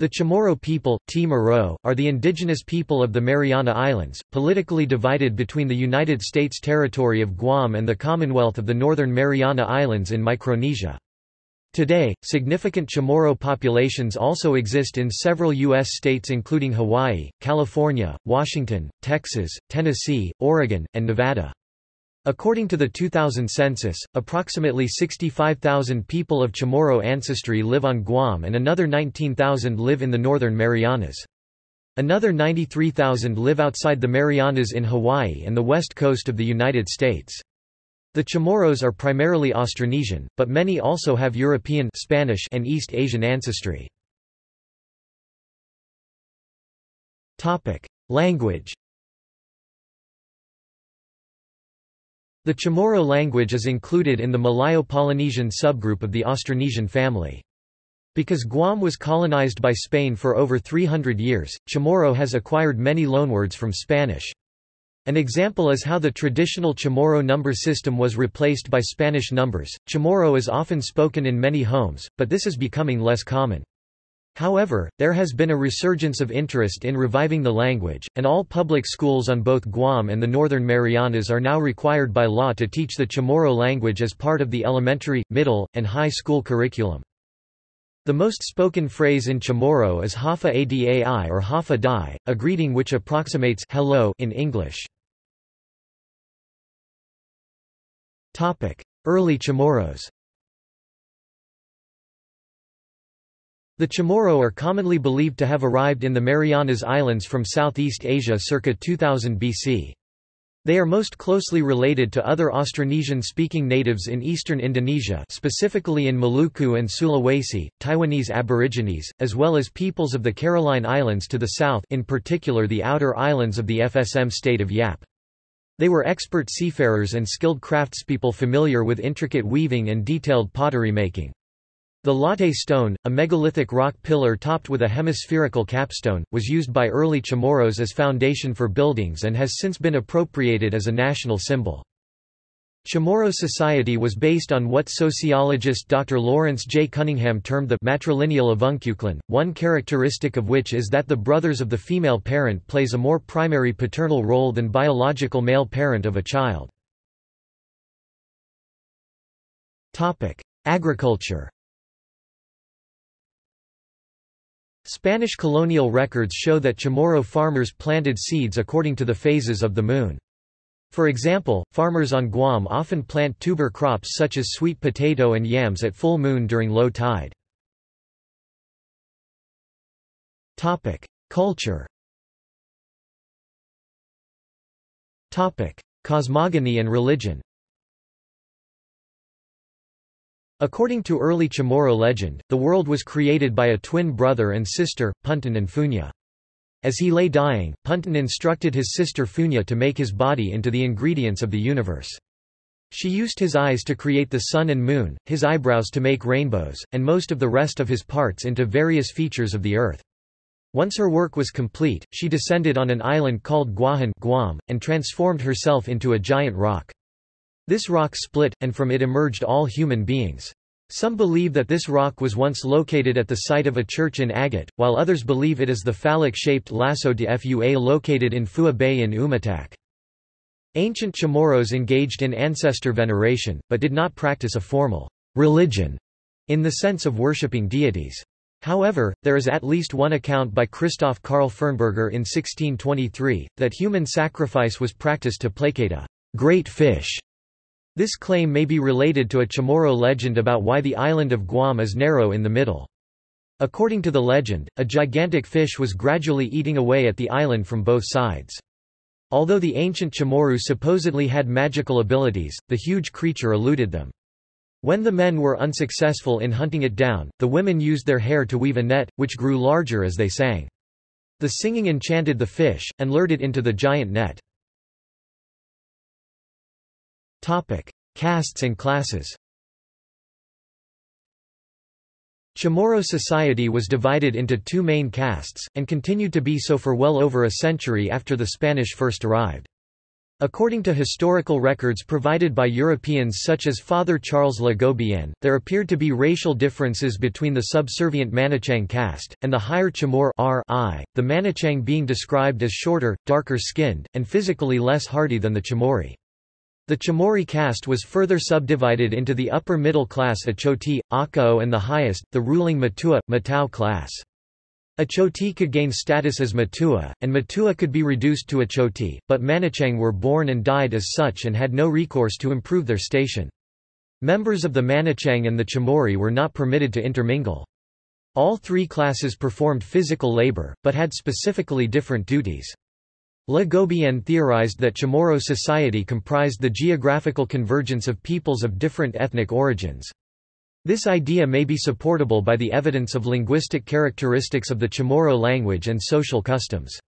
The Chamorro people Timoro, are the indigenous people of the Mariana Islands, politically divided between the United States territory of Guam and the Commonwealth of the Northern Mariana Islands in Micronesia. Today, significant Chamorro populations also exist in several U.S. states including Hawaii, California, Washington, Texas, Tennessee, Oregon, and Nevada. According to the 2000 census, approximately 65,000 people of Chamorro ancestry live on Guam and another 19,000 live in the Northern Marianas. Another 93,000 live outside the Marianas in Hawaii and the west coast of the United States. The Chamorros are primarily Austronesian, but many also have European Spanish and East Asian ancestry. Language The Chamorro language is included in the Malayo-Polynesian subgroup of the Austronesian family. Because Guam was colonized by Spain for over 300 years, Chamorro has acquired many loanwords from Spanish. An example is how the traditional Chamorro number system was replaced by Spanish numbers. Chamorro is often spoken in many homes, but this is becoming less common. However, there has been a resurgence of interest in reviving the language, and all public schools on both Guam and the Northern Marianas are now required by law to teach the Chamorro language as part of the elementary, middle, and high school curriculum. The most spoken phrase in Chamorro is Hafa Adai or Hafa Dai, a greeting which approximates hello in English. Early Chamorros The Chamorro are commonly believed to have arrived in the Marianas Islands from Southeast Asia circa 2000 BC. They are most closely related to other Austronesian-speaking natives in eastern Indonesia specifically in Maluku and Sulawesi, Taiwanese Aborigines, as well as peoples of the Caroline Islands to the south in particular the outer islands of the FSM state of Yap. They were expert seafarers and skilled craftspeople familiar with intricate weaving and detailed pottery making. The latte stone, a megalithic rock pillar topped with a hemispherical capstone, was used by early Chamorros as foundation for buildings and has since been appropriated as a national symbol. Chamorro society was based on what sociologist Dr. Lawrence J. Cunningham termed the matrilineal avuncuclan, one characteristic of which is that the brothers of the female parent plays a more primary paternal role than biological male parent of a child. Agriculture Spanish colonial records show that Chamorro farmers planted seeds according to the phases of the moon. For example, farmers on Guam often plant tuber crops such as sweet potato and yams at full moon during low tide. Culture Cosmogony and religion According to early Chamorro legend, the world was created by a twin brother and sister, Puntan and Fu'una. As he lay dying, Puntan instructed his sister Fu'una to make his body into the ingredients of the universe. She used his eyes to create the sun and moon, his eyebrows to make rainbows, and most of the rest of his parts into various features of the earth. Once her work was complete, she descended on an island called Guahan Guam, and transformed herself into a giant rock. This rock split, and from it emerged all human beings. Some believe that this rock was once located at the site of a church in Agat, while others believe it is the phallic-shaped Laso de Fua located in Fouha Bay in Umatac. Ancient Chamorros engaged in ancestor veneration, but did not practice a formal religion in the sense of worshipping deities. However, there is at least one account by Christoph Karl Fernberger in 1623, that human sacrifice was practiced to placate a great fish this claim may be related to a Chamorro legend about why the island of Guam is narrow in the middle. According to the legend, a gigantic fish was gradually eating away at the island from both sides. Although the ancient Chamorro supposedly had magical abilities, the huge creature eluded them. When the men were unsuccessful in hunting it down, the women used their hair to weave a net, which grew larger as they sang. The singing enchanted the fish, and lured it into the giant net. Topic: Castes and classes. Chamorro society was divided into two main castes, and continued to be so for well over a century after the Spanish first arrived. According to historical records provided by Europeans such as Father Charles Le Gobien, there appeared to be racial differences between the subservient Manichang caste, and the higher Chamor the Manichang being described as shorter, darker-skinned, and physically less hardy than the Chamori. The Chamori caste was further subdivided into the upper middle class Achoti, Akao and the highest, the ruling Matua, Matau class. Achoti could gain status as Matua, and Matua could be reduced to Achoti, but Manichang were born and died as such and had no recourse to improve their station. Members of the Manichang and the Chamori were not permitted to intermingle. All three classes performed physical labor, but had specifically different duties. Le Gobien theorized that Chamorro society comprised the geographical convergence of peoples of different ethnic origins. This idea may be supportable by the evidence of linguistic characteristics of the Chamorro language and social customs.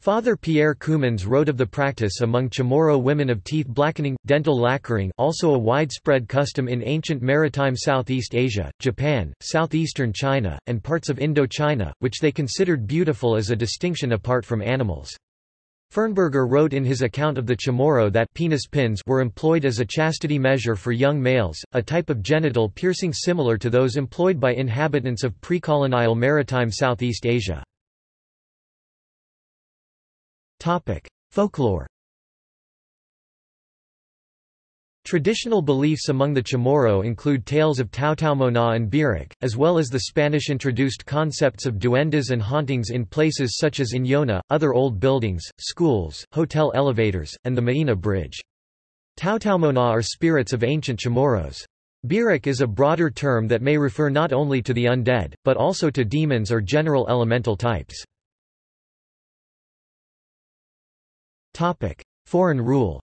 Father Pierre Coomans wrote of the practice among Chamorro women of teeth blackening, dental lacquering also a widespread custom in ancient maritime Southeast Asia, Japan, southeastern China, and parts of Indochina, which they considered beautiful as a distinction apart from animals. Fernberger wrote in his account of the Chamorro that penis pins were employed as a chastity measure for young males, a type of genital piercing similar to those employed by inhabitants of pre-colonial maritime Southeast Asia. Folklore Traditional beliefs among the Chamorro include tales of Taotaomona and Birik, as well as the Spanish-introduced concepts of duendes and hauntings in places such as Inyona, other old buildings, schools, hotel elevators, and the Maina Bridge. Taotaomona are spirits of ancient Chamorros. Birik is a broader term that may refer not only to the undead, but also to demons or general elemental types. Foreign rule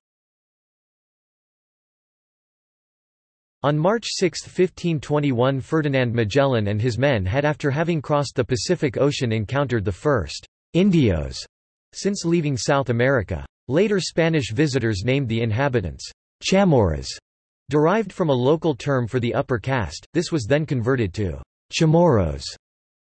On March 6, 1521 Ferdinand Magellan and his men had after having crossed the Pacific Ocean encountered the first Indios since leaving South America. Later Spanish visitors named the inhabitants Chamorras, derived from a local term for the upper caste, this was then converted to Chamorros,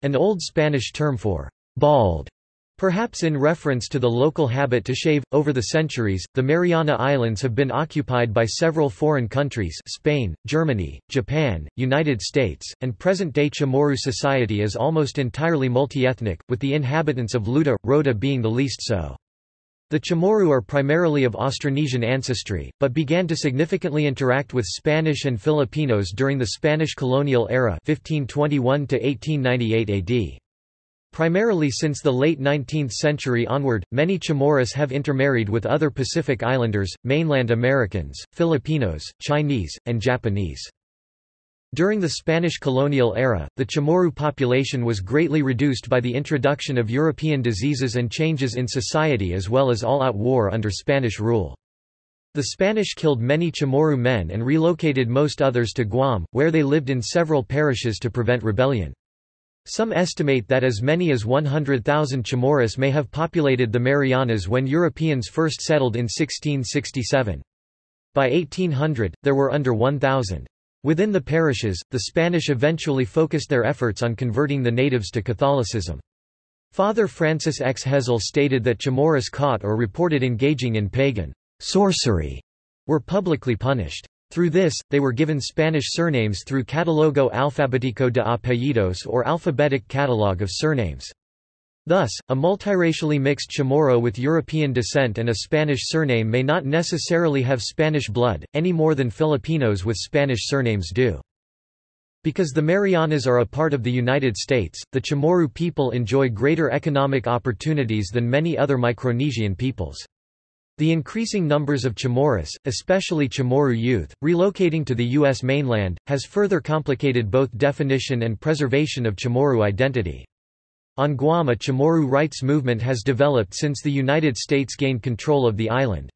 an Old Spanish term for bald. Perhaps in reference to the local habit to shave, over the centuries, the Mariana Islands have been occupied by several foreign countries Spain, Germany, Japan, United States, and present-day Chamorro society is almost entirely multi-ethnic, with the inhabitants of Luta, Rota being the least so. The Chamorro are primarily of Austronesian ancestry, but began to significantly interact with Spanish and Filipinos during the Spanish colonial era 1521 AD. Primarily since the late 19th century onward, many Chamorros have intermarried with other Pacific Islanders, mainland Americans, Filipinos, Chinese, and Japanese. During the Spanish colonial era, the Chamorro population was greatly reduced by the introduction of European diseases and changes in society as well as all-out war under Spanish rule. The Spanish killed many Chamorro men and relocated most others to Guam, where they lived in several parishes to prevent rebellion. Some estimate that as many as 100,000 Chamorros may have populated the Marianas when Europeans first settled in 1667. By 1800, there were under 1,000. Within the parishes, the Spanish eventually focused their efforts on converting the natives to Catholicism. Father Francis X. Hezel stated that Chamorros caught or reported engaging in pagan sorcery were publicly punished. Through this, they were given Spanish surnames through Catalogo Alfabético de Apellidos or Alphabetic Catalogue of Surnames. Thus, a multiracially mixed Chamorro with European descent and a Spanish surname may not necessarily have Spanish blood, any more than Filipinos with Spanish surnames do. Because the Marianas are a part of the United States, the Chamorro people enjoy greater economic opportunities than many other Micronesian peoples. The increasing numbers of Chamorros, especially Chamorro youth, relocating to the U.S. mainland, has further complicated both definition and preservation of Chamorro identity. On Guam a Chamorro rights movement has developed since the United States gained control of the island.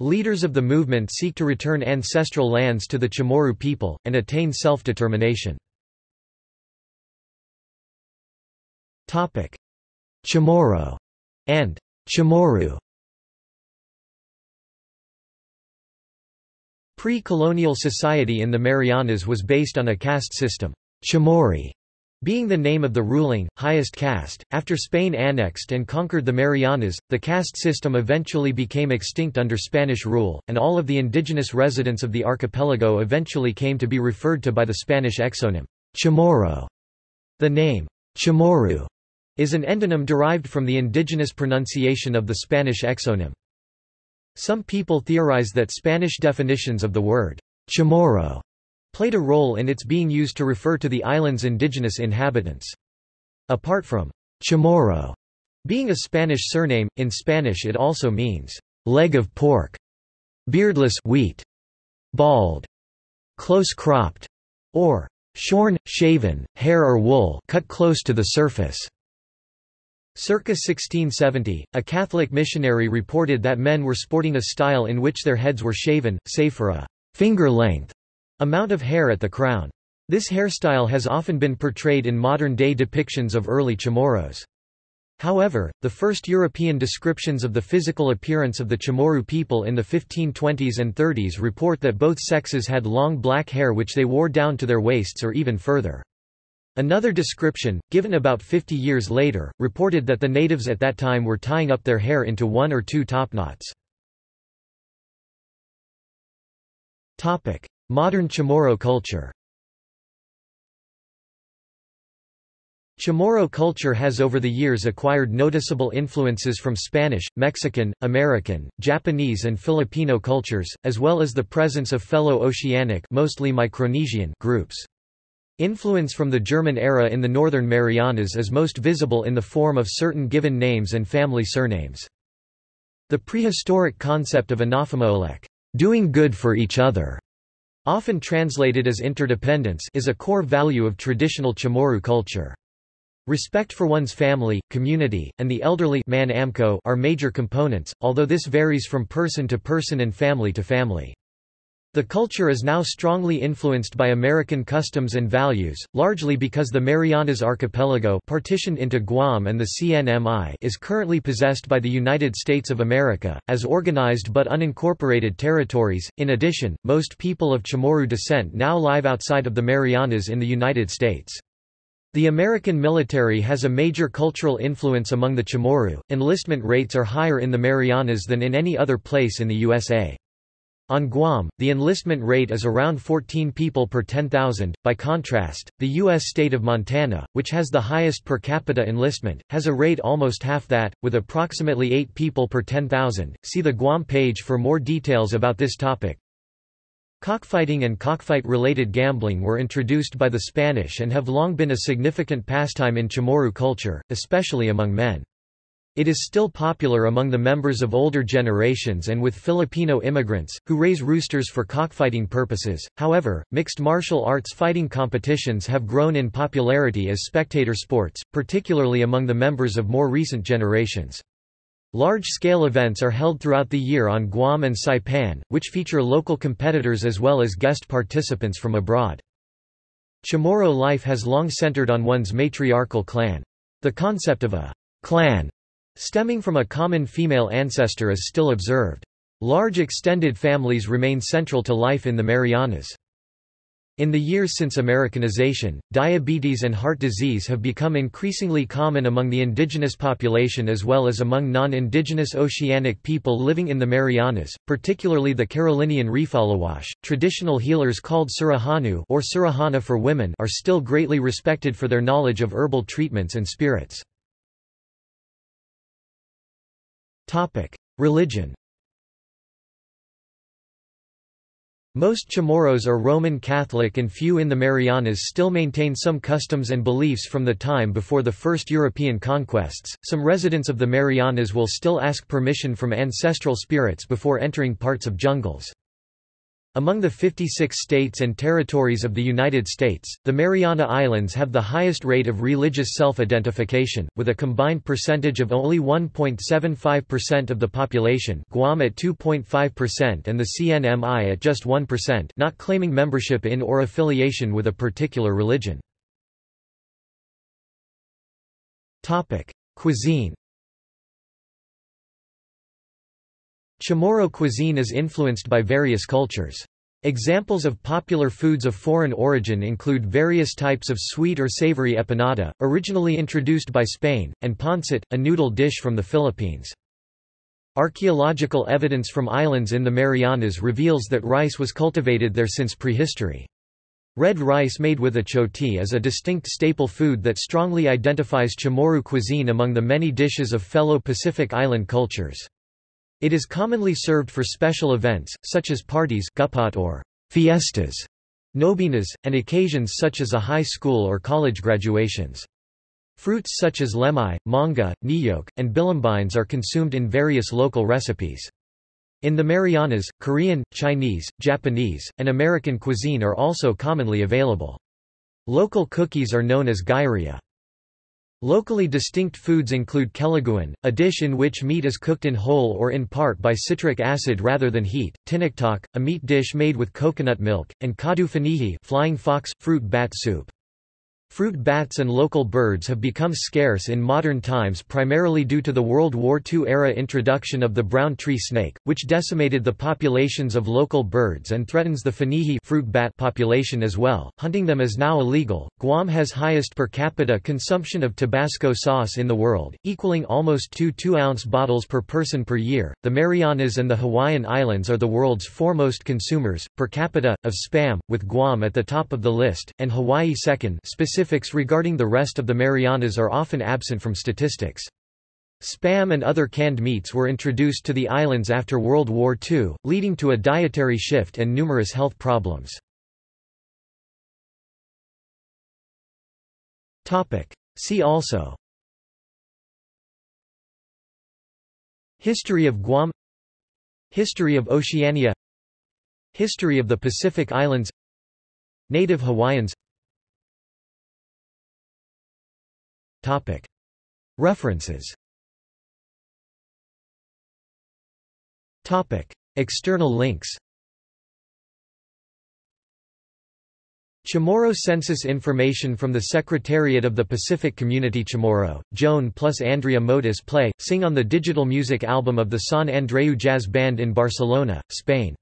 Leaders of the movement seek to return ancestral lands to the Chamorro people, and attain self-determination. Chamorro and Chamorro Pre-colonial society in the Marianas was based on a caste system. Chamorri Being the name of the ruling, highest caste, after Spain annexed and conquered the Marianas, the caste system eventually became extinct under Spanish rule, and all of the indigenous residents of the archipelago eventually came to be referred to by the Spanish exonym, Chamorro. The name, Chamorro, is an endonym derived from the indigenous pronunciation of the Spanish exonym. Some people theorize that Spanish definitions of the word, Chamorro, played a role in its being used to refer to the island's indigenous inhabitants. Apart from chamorro being a Spanish surname, in Spanish it also means leg of pork, beardless wheat, bald, close-cropped, or shorn, shaven, hair or wool cut close to the surface. Circa 1670, a Catholic missionary reported that men were sporting a style in which their heads were shaven, save for a finger-length Amount of hair at the crown. This hairstyle has often been portrayed in modern-day depictions of early Chamorros. However, the first European descriptions of the physical appearance of the Chamorro people in the 1520s and 30s report that both sexes had long black hair which they wore down to their waists or even further. Another description, given about 50 years later, reported that the natives at that time were tying up their hair into one or two topknots. Modern Chamorro culture Chamorro culture has over the years acquired noticeable influences from Spanish, Mexican, American, Japanese and Filipino cultures, as well as the presence of fellow oceanic mostly Micronesian groups. Influence from the German era in the Northern Marianas is most visible in the form of certain given names and family surnames. The prehistoric concept of inafa'maolek doing good for each other, Often translated as interdependence is a core value of traditional Chamorro culture. Respect for one's family, community, and the elderly man are major components, although this varies from person to person and family to family. The culture is now strongly influenced by American customs and values, largely because the Marianas Archipelago partitioned into Guam and the CNMI is currently possessed by the United States of America, as organized but unincorporated territories. In addition, most people of Chamorro descent now live outside of the Marianas in the United States. The American military has a major cultural influence among the Chamorro. Enlistment rates are higher in the Marianas than in any other place in the USA. On Guam, the enlistment rate is around 14 people per 10,000. By contrast, the U.S. state of Montana, which has the highest per capita enlistment, has a rate almost half that, with approximately 8 people per 10,000. See the Guam page for more details about this topic. Cockfighting and cockfight-related gambling were introduced by the Spanish and have long been a significant pastime in Chamorro culture, especially among men. It is still popular among the members of older generations and with Filipino immigrants, who raise roosters for cockfighting purposes. However, mixed martial arts fighting competitions have grown in popularity as spectator sports, particularly among the members of more recent generations. Large-scale events are held throughout the year on Guam and Saipan, which feature local competitors as well as guest participants from abroad. Chamorro life has long centered on one's matriarchal clan. The concept of a clan Stemming from a common female ancestor is still observed. Large extended families remain central to life in the Marianas. In the years since Americanization, diabetes and heart disease have become increasingly common among the indigenous population as well as among non-indigenous oceanic people living in the Marianas, particularly the Carolinian Refaluwasch. Traditional healers called Surahanu or Surahana for women are still greatly respected for their knowledge of herbal treatments and spirits. Topic: Religion. Most Chamorros are Roman Catholic and few in the Marianas still maintain some customs and beliefs from the time before the first European conquests. Some residents of the Marianas will still ask permission from ancestral spirits before entering parts of jungles. Among the 56 states and territories of the United States, the Mariana Islands have the highest rate of religious self-identification, with a combined percentage of only 1.75% of the population Guam at 2.5% and the CNMI at just 1% not claiming membership in or affiliation with a particular religion. Cuisine Chamorro cuisine is influenced by various cultures. Examples of popular foods of foreign origin include various types of sweet or savory empanada, originally introduced by Spain, and pancit, a noodle dish from the Philippines. Archaeological evidence from islands in the Marianas reveals that rice was cultivated there since prehistory. Red rice made with achoti is a distinct staple food that strongly identifies Chamorro cuisine among the many dishes of fellow Pacific Island cultures. It is commonly served for special events, such as parties or fiestas, nobinas, and occasions such as a high school or college graduations. Fruits such as lemai, manga, niyok, and bilimbines are consumed in various local recipes. In the Marianas, Korean, Chinese, Japanese, and American cuisine are also commonly available. Local cookies are known as gyria. Locally distinct foods include kelaguen, a dish in which meat is cooked in whole or in part by citric acid rather than heat, tinaktok, a meat dish made with coconut milk, and kadu fanihi flying fox, fruit bat soup. Fruit bats and local birds have become scarce in modern times primarily due to the World War II-era introduction of the brown tree snake, which decimated the populations of local birds and threatens the fanihi fruit bat population as well. Hunting them is now illegal. Guam has highest per capita consumption of Tabasco sauce in the world, equaling almost two 2-ounce bottles per person per year. The Marianas and the Hawaiian Islands are the world's foremost consumers, per capita, of spam, with Guam at the top of the list, and Hawaii second specific Specifics regarding the rest of the Marianas are often absent from statistics. Spam and other canned meats were introduced to the islands after World War II, leading to a dietary shift and numerous health problems. See also. History of Guam. History of Oceania. History of the Pacific Islands. Native Hawaiians References. External links. Chamorro census information from the Secretariat of the Pacific Community Chamorro, Joan plus Andrea Motis play, sing on the digital music album of the San Andreu Jazz Band in Barcelona, Spain